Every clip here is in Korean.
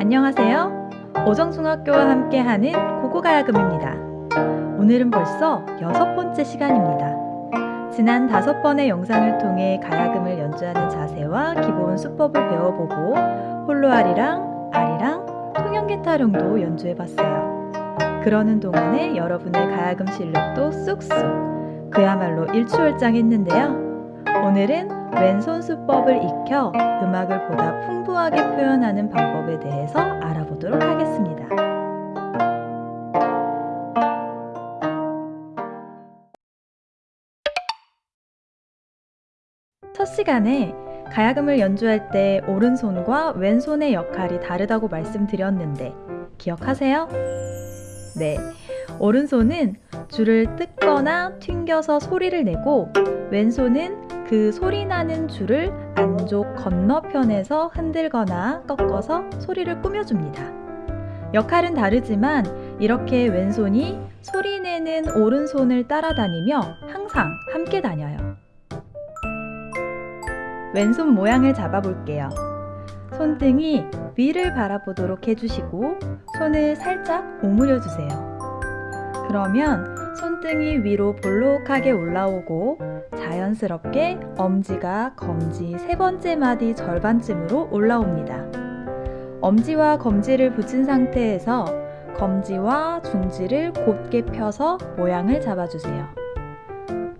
안녕하세요. 오정중학교와 함께하는 고고가야금입니다. 오늘은 벌써 여섯 번째 시간입니다. 지난 다섯 번의 영상을 통해 가야금을 연주하는 자세와 기본 수법을 배워보고 홀로알이랑 알이랑 통영기타령도 연주해봤어요. 그러는 동안에 여러분의 가야금 실력도 쑥쑥 그야말로 일취월장했는데요. 오늘은 왼손 수법을 익혀 음악을 보다 풍부하게 표현하는 방법에 대해서 알아보도록 하겠습니다. 첫 시간에 가야금을 연주할 때 오른손과 왼손의 역할이 다르다고 말씀드렸는데 기억하세요? 네. 오른손은 줄을 뜯거나 튕겨서 소리를 내고 왼손은 그 소리 나는 줄을 안쪽 건너편에서 흔들거나 꺾어서 소리를 꾸며줍니다. 역할은 다르지만 이렇게 왼손이 소리 내는 오른손을 따라다니며 항상 함께 다녀요. 왼손 모양을 잡아볼게요. 손등이 위를 바라보도록 해주시고 손을 살짝 오므려 주세요. 그러면 손등이 위로 볼록하게 올라오고 자연스럽게 엄지가 검지 세 번째 마디 절반쯤으로 올라옵니다. 엄지와 검지를 붙인 상태에서 검지와 중지를 곧게 펴서 모양을 잡아주세요.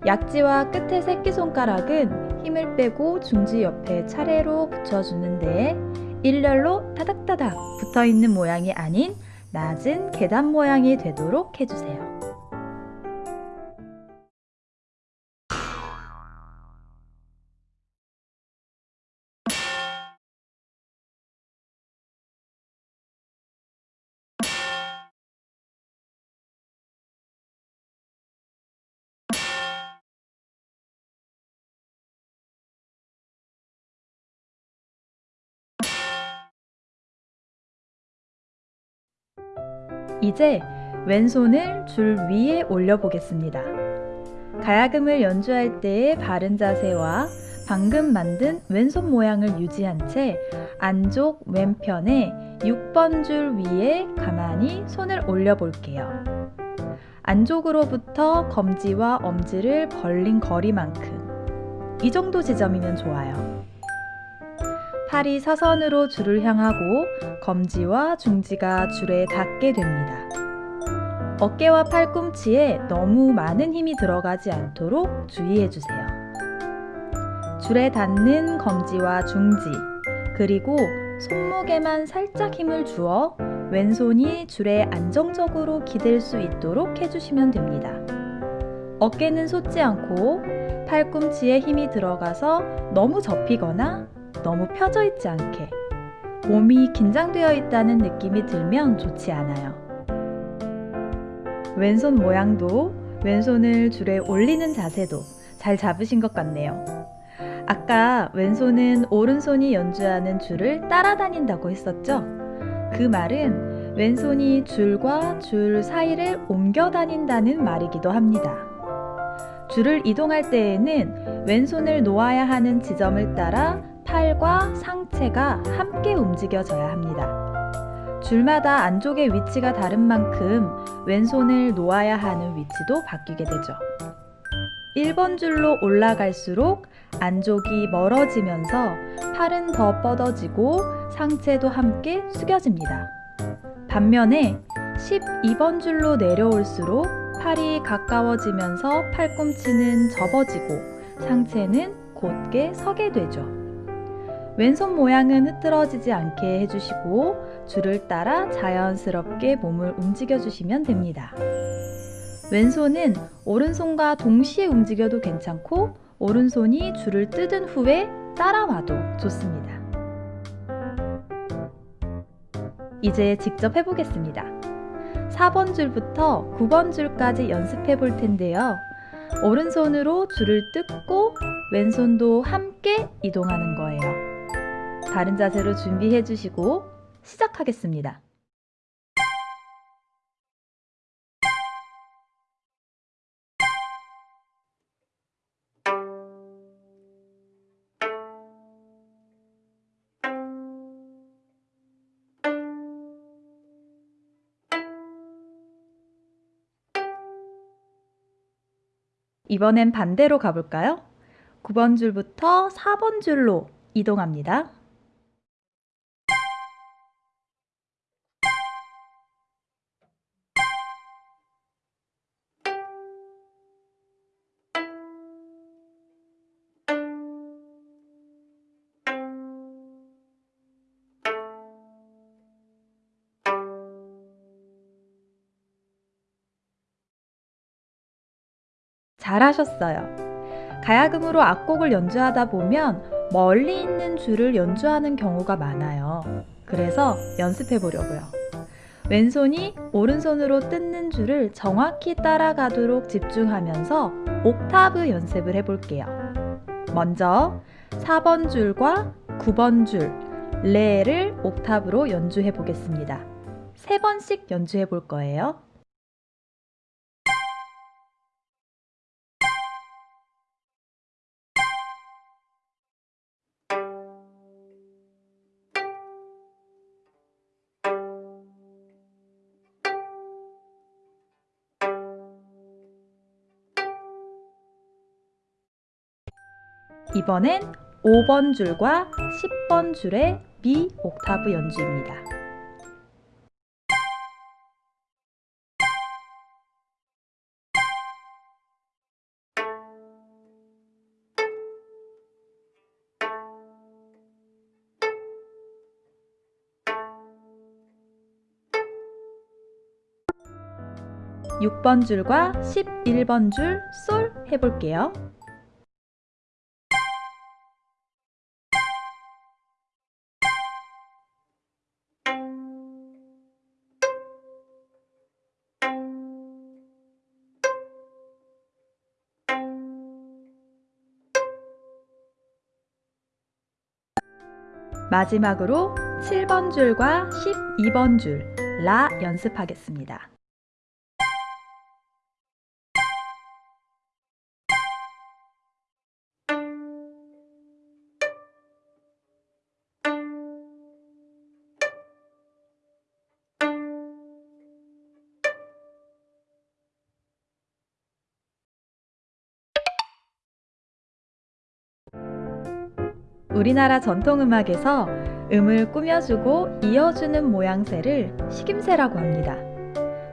약지와 끝의 새끼손가락은 힘을 빼고 중지 옆에 차례로 붙여주는데 일렬로 타닥타닥 붙어있는 모양이 아닌 낮은 계단 모양이 되도록 해주세요. 이제 왼손을 줄 위에 올려보겠습니다. 가야금을 연주할 때의 바른 자세와 방금 만든 왼손 모양을 유지한 채 안쪽 왼편에 6번 줄 위에 가만히 손을 올려볼게요. 안쪽으로부터 검지와 엄지를 벌린 거리만큼 이 정도 지점이면 좋아요. 팔이 사선으로 줄을 향하고 검지와 중지가 줄에 닿게 됩니다. 어깨와 팔꿈치에 너무 많은 힘이 들어가지 않도록 주의해 주세요. 줄에 닿는 검지와 중지, 그리고 손목에만 살짝 힘을 주어 왼손이 줄에 안정적으로 기댈 수 있도록 해주시면 됩니다. 어깨는 솟지 않고 팔꿈치에 힘이 들어가서 너무 접히거나 너무 펴져 있지 않게 몸이 긴장되어 있다는 느낌이 들면 좋지 않아요. 왼손 모양도 왼손을 줄에 올리는 자세도 잘 잡으신 것 같네요. 아까 왼손은 오른손이 연주하는 줄을 따라다닌다고 했었죠? 그 말은 왼손이 줄과 줄 사이를 옮겨 다닌다는 말이기도 합니다. 줄을 이동할 때에는 왼손을 놓아야 하는 지점을 따라 팔과 상체가 함께 움직여져야 합니다. 줄마다 안쪽의 위치가 다른 만큼 왼손을 놓아야 하는 위치도 바뀌게 되죠. 1번 줄로 올라갈수록 안쪽이 멀어지면서 팔은 더 뻗어지고 상체도 함께 숙여집니다. 반면에 12번 줄로 내려올수록 팔이 가까워지면서 팔꿈치는 접어지고 상체는 곧게 서게 되죠. 왼손 모양은 흐트러지지 않게 해주시고 줄을 따라 자연스럽게 몸을 움직여 주시면 됩니다. 왼손은 오른손과 동시에 움직여도 괜찮고 오른손이 줄을 뜯은 후에 따라와도 좋습니다. 이제 직접 해보겠습니다. 4번 줄부터 9번 줄까지 연습해 볼 텐데요. 오른손으로 줄을 뜯고 왼손도 함께 이동하는 거예요. 바른 자세로 준비해 주시고 시작하겠습니다. 이번엔 반대로 가볼까요? 9번 줄부터 4번 줄로 이동합니다. 잘하셨어요. 가야금으로 악곡을 연주하다 보면 멀리 있는 줄을 연주하는 경우가 많아요. 그래서 연습해 보려고요. 왼손이 오른손으로 뜯는 줄을 정확히 따라가도록 집중하면서 옥타브 연습을 해볼게요. 먼저 4번 줄과 9번 줄, 레를 옥타브로 연주해 보겠습니다. 세 번씩 연주해 볼 거예요. 2번엔 5번 줄과 10번 줄의 미 옥타브 연주입니다. (6번) 줄과 (11번) 줄 솔 해볼게요. 마지막으로 7번 줄과 12번 줄 라 연습하겠습니다. 우리나라 전통음악에서 음을 꾸며주고 이어주는 모양새를 식임새라고 합니다.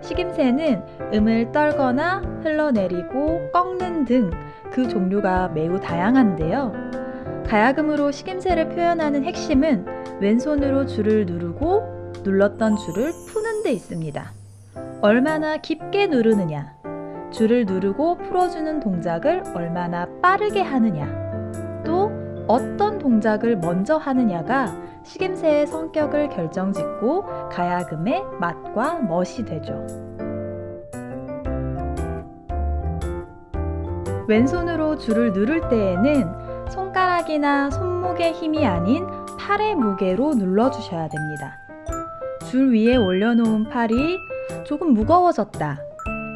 식임새는 음을 떨거나 흘러내리고 꺾는 등 그 종류가 매우 다양한데요. 가야금으로 식임새를 표현하는 핵심은 왼손으로 줄을 누르고 눌렀던 줄을 푸는 데 있습니다. 얼마나 깊게 누르느냐, 줄을 누르고 풀어주는 동작을 얼마나 빠르게 하느냐, 또 어떤 동작을 먼저 하느냐가 식임새의 성격을 결정짓고 가야금의 맛과 멋이 되죠. 왼손으로 줄을 누를 때에는 손가락이나 손목의 힘이 아닌 팔의 무게로 눌러주셔야 됩니다. 줄 위에 올려놓은 팔이 조금 무거워졌다.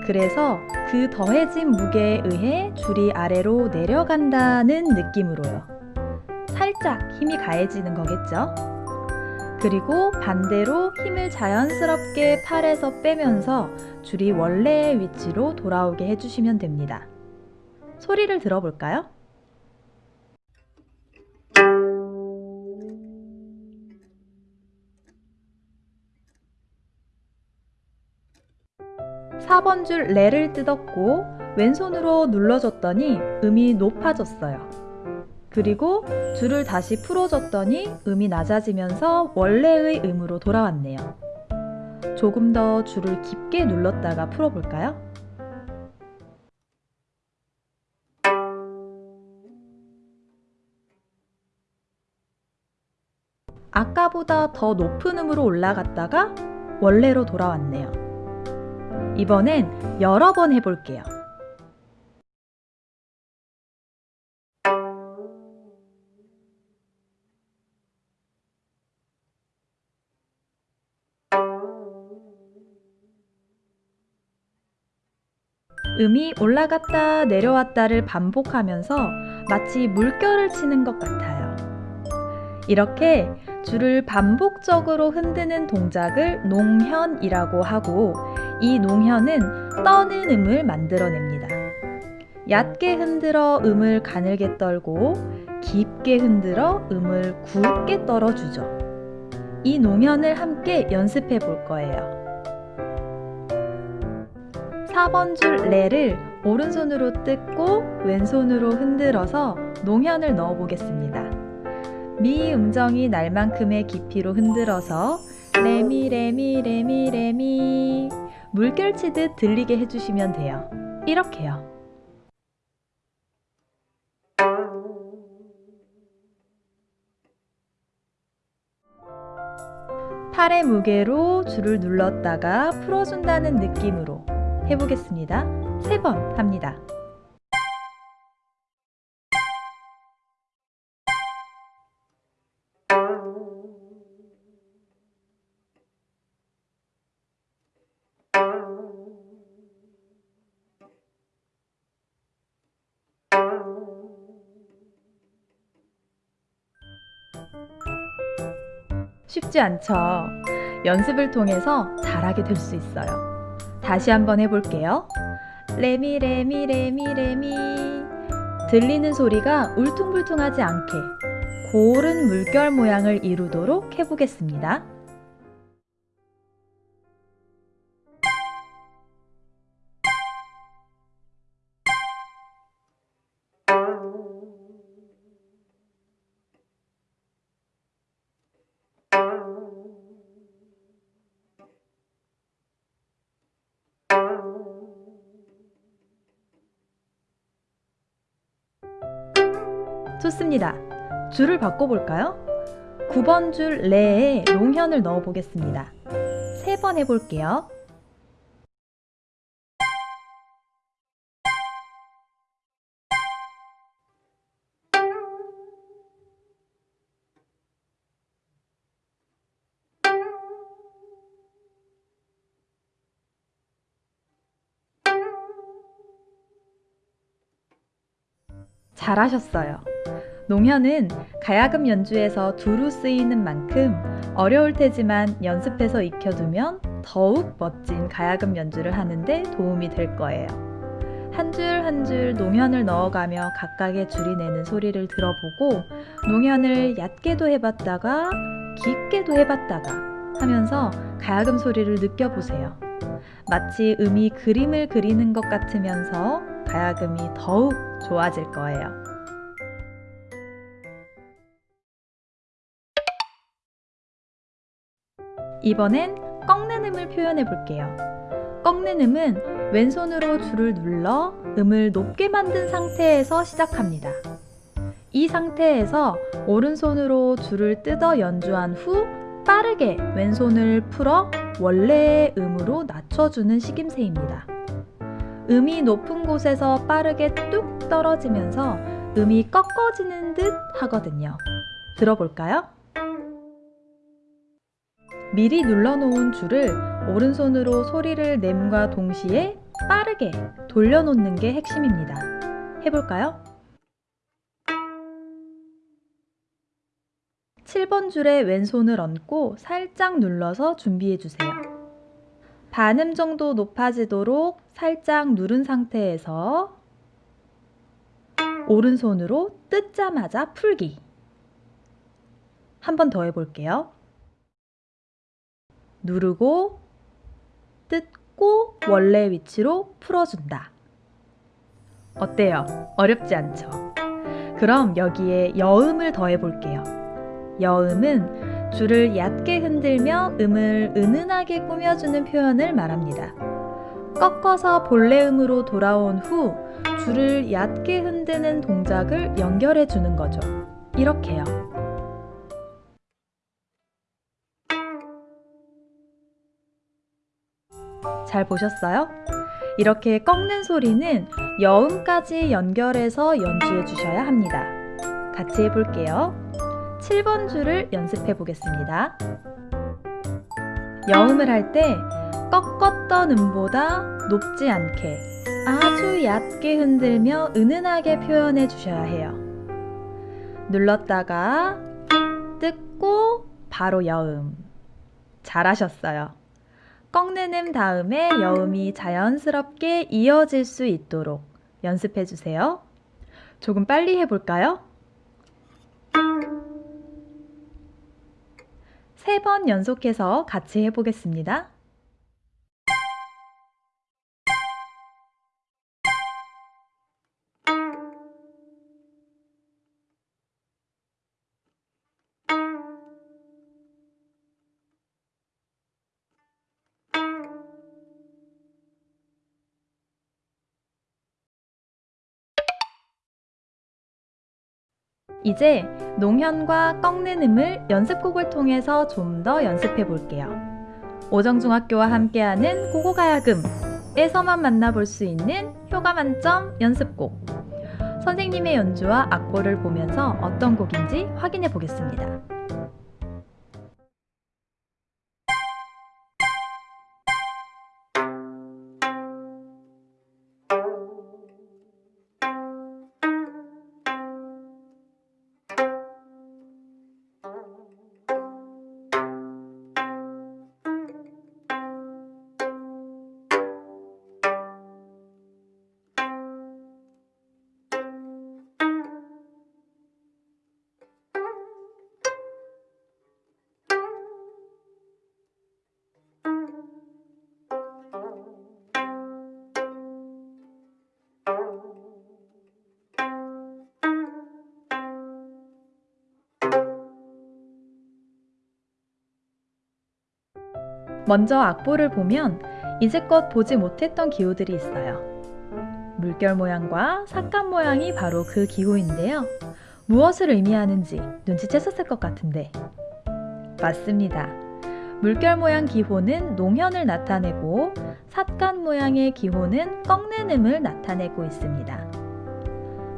그래서 그 더해진 무게에 의해 줄이 아래로 내려간다는 느낌으로요. 살짝 힘이 가해지는 거겠죠? 그리고 반대로 힘을 자연스럽게 팔에서 빼면서 줄이 원래의 위치로 돌아오게 해주시면 됩니다. 소리를 들어볼까요? (4번) 줄 레를 뜯었고 왼손으로 눌러줬더니 음이 높아졌어요. 그리고 줄을 다시 풀어줬더니 음이 낮아지면서 원래의 음으로 돌아왔네요. 조금 더 줄을 깊게 눌렀다가 풀어볼까요? 아까보다 더 높은 음으로 올라갔다가 원래로 돌아왔네요. 이번엔 여러 번 해볼게요. 음이 올라갔다 내려왔다를 반복하면서 마치 물결을 치는 것 같아요. 이렇게 줄을 반복적으로 흔드는 동작을 농현이라고 하고 이 농현은 떠는 음을 만들어냅니다. 얕게 흔들어 음을 가늘게 떨고 깊게 흔들어 음을 굵게 떨어주죠. 이 노면을 함께 연습해 볼 거예요. 4번 줄 레를 오른손으로 뜯고 왼손으로 흔들어서 농현을 넣어 보겠습니다. 미 음정이 날 만큼의 깊이로 흔들어서 레미 레미 레미 레미 물결치듯 들리게 해주시면 돼요. 이렇게요. 팔의 무게로 줄을 눌렀다가 풀어준다는 느낌으로 해보겠습니다. 세번 합니다. 쉽지 않죠? 연습을 통해서 잘하게 될 수 있어요. 다시 한번 해볼게요. 레미 레미 레미 레미 들리는 소리가 울퉁불퉁하지 않게 고른 물결 모양을 이루도록 해보겠습니다. 좋습니다. 줄을 바꿔볼까요? 9번 줄 레에 롱현을 넣어 보겠습니다. 세번 해볼게요. 잘하셨어요. 농현은 가야금 연주에서 두루 쓰이는 만큼 어려울 테지만 연습해서 익혀두면 더욱 멋진 가야금 연주를 하는데 도움이 될 거예요. 한 줄 한 줄 농현을 넣어가며 각각의 줄이 내는 소리를 들어보고 농현을 얕게도 해봤다가 깊게도 해봤다가 하면서 가야금 소리를 느껴보세요. 마치 음이 그림을 그리는 것 같으면서 가야금이 더욱 좋아질 거예요. 이번엔 꺾는 음을 표현해 볼게요. 꺾는 음은 왼손으로 줄을 눌러 음을 높게 만든 상태에서 시작합니다. 이 상태에서 오른손으로 줄을 뜯어 연주한 후 빠르게 왼손을 풀어 원래의 음으로 낮춰주는 식임새입니다. 음이 높은 곳에서 빠르게 뚝 떨어지면서 음이 꺾어지는 듯 하거든요. 들어볼까요? 미리 눌러놓은 줄을 오른손으로 소리를 냄과 동시에 빠르게 돌려놓는 게 핵심입니다. 해볼까요? 7번 줄에 왼손을 얹고 살짝 눌러서 준비해주세요. 반음 정도 높아지도록 살짝 누른 상태에서 오른손으로 뜯자마자 풀기. 한 번 더 해볼게요. 누르고 뜯고 원래 위치로 풀어준다. 어때요? 어렵지 않죠? 그럼 여기에 여음을 더해 볼게요. 여음은 줄을 얕게 흔들며 음을 은은하게 꾸며주는 표현을 말합니다. 꺾어서 본래 음으로 돌아온 후 줄을 얕게 흔드는 동작을 연결해 주는 거죠. 이렇게요. 잘 보셨어요? 이렇게 꺾는 소리는 여음까지 연결해서 연주해 주셔야 합니다. 같이 해볼게요. 7번 줄을 연습해 보겠습니다. 여음을 할 때 꺾었던 음보다 높지 않게 아주 얕게 흔들며 은은하게 표현해 주셔야 해요. 눌렀다가 뜯고 바로 여음. 잘하셨어요. 꺾는 음 다음에 여음이 자연스럽게 이어질 수 있도록 연습해 주세요. 조금 빨리 해볼까요? 세 번 연속해서 같이 해보겠습니다. 이제 농현과 꺾는 음을 연습곡을 통해서 좀 더 연습해 볼게요. 오정중학교와 함께하는 고고가야금에서만 만나볼 수 있는 효과 만점 연습곡. 선생님의 연주와 악보를 보면서 어떤 곡인지 확인해 보겠습니다. 먼저 악보를 보면 이제껏 보지 못했던 기호들이 있어요. 물결 모양과 삭감 모양이 바로 그 기호인데요. 무엇을 의미하는지 눈치채셨을 것 같은데. 맞습니다. 물결 모양 기호는 농현을 나타내고 삿간 모양의 기호는 꺾는 음을 나타내고 있습니다.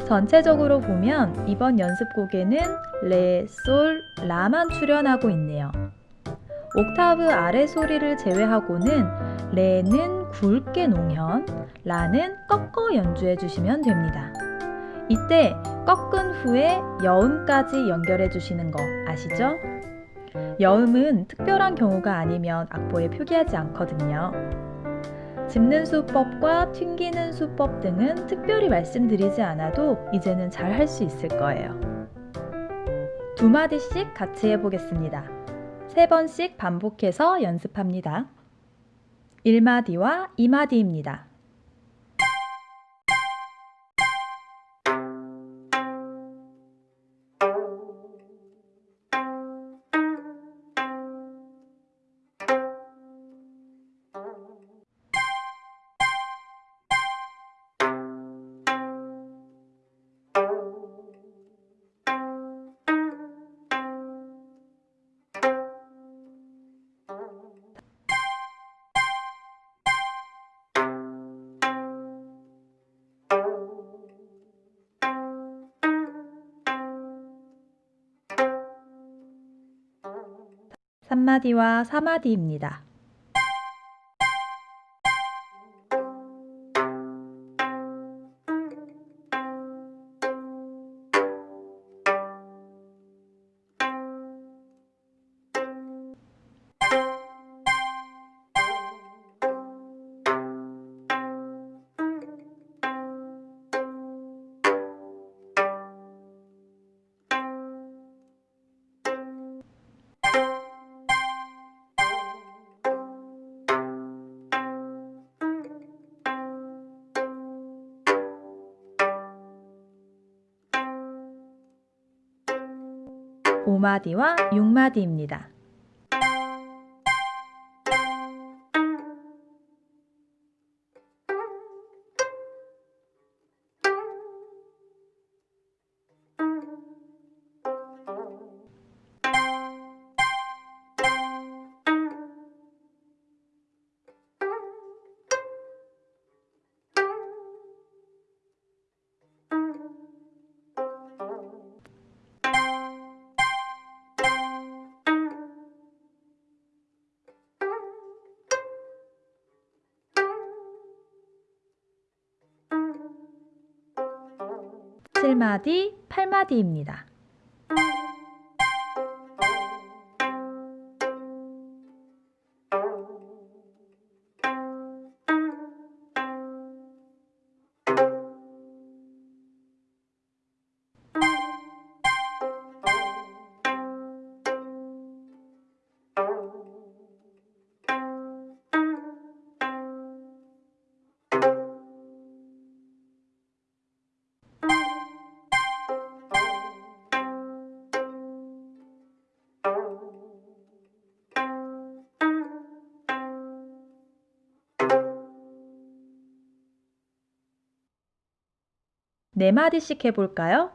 전체적으로 보면 이번 연습곡에는 레, 솔, 라만 출연하고 있네요. 옥타브 아래 소리를 제외하고는 레는 굵게 농현, 라는 꺾어 연주해 주시면 됩니다. 이때 꺾은 후에 여음까지 연결해 주시는 거 아시죠? 여음은 특별한 경우가 아니면 악보에 표기하지 않거든요. 짚는 수법과 튕기는 수법 등은 특별히 말씀드리지 않아도 이제는 잘 할 수 있을 거예요. 두 마디씩 같이 해보겠습니다. 세 번씩 반복해서 연습합니다. 1마디와 2마디입니다. 삼마디와 사마디입니다. 오마디와 육마디입니다. 칠마디, 팔마디입니다. 네 마디씩 해볼까요?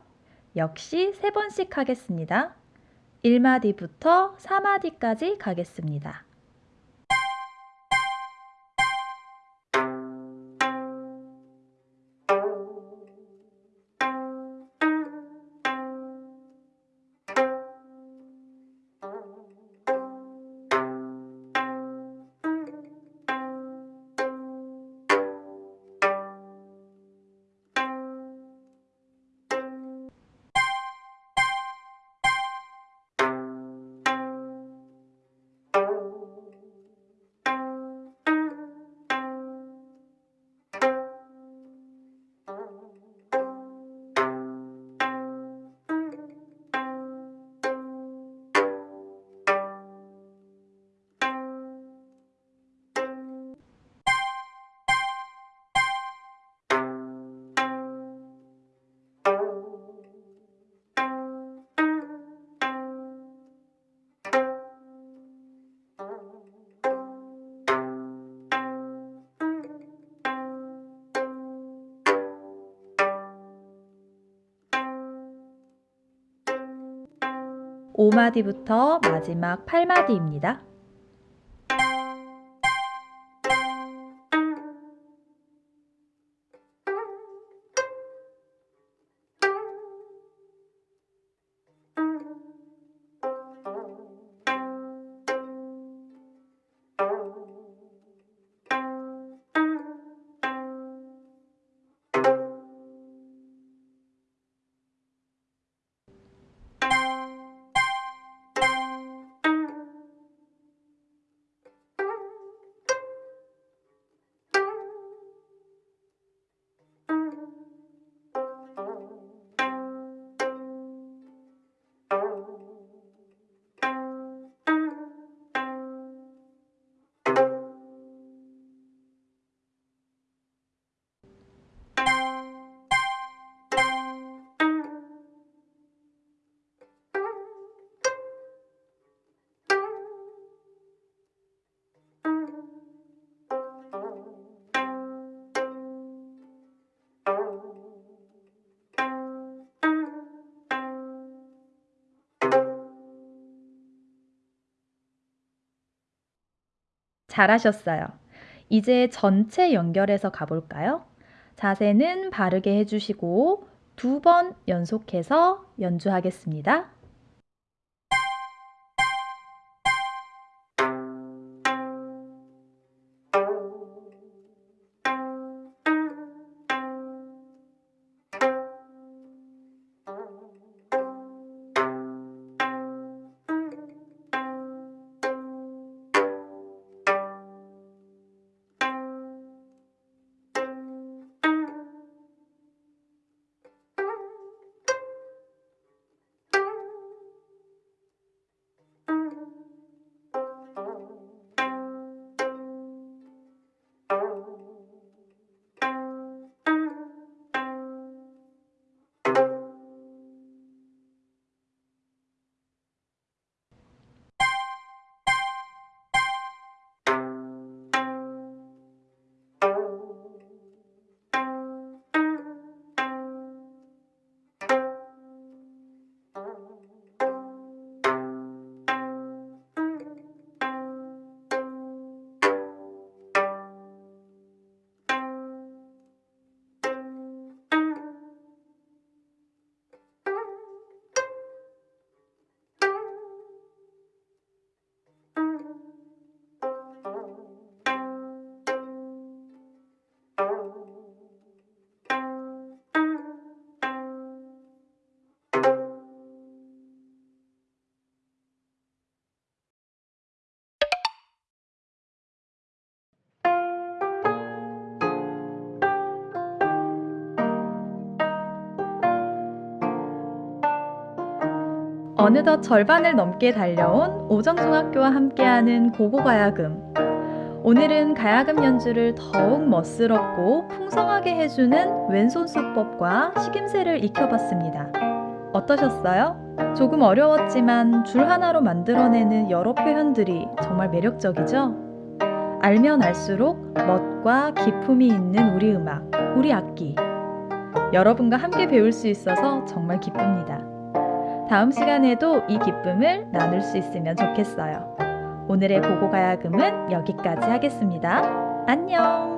역시 세 번씩 하겠습니다. 1마디부터 4마디까지 가겠습니다. 오마디부터 마지막 8마디입니다. 잘하셨어요. 이제 전체 연결해서 가볼까요? 자세는 바르게 해주시고 두 번 연속해서 연주하겠습니다. 어느덧 절반을 넘게 달려온 오정중학교와 함께하는 고고가야금. 오늘은 가야금 연주를 더욱 멋스럽고 풍성하게 해주는 왼손 수법과 식임새를 익혀봤습니다. 어떠셨어요? 조금 어려웠지만 줄 하나로 만들어내는 여러 표현들이 정말 매력적이죠? 알면 알수록 멋과 기품이 있는 우리 음악, 우리 악기. 여러분과 함께 배울 수 있어서 정말 기쁩니다. 다음 시간에도 이 기쁨을 나눌 수 있으면 좋겠어요. 오늘의 보고 가야금은 여기까지 하겠습니다. 안녕!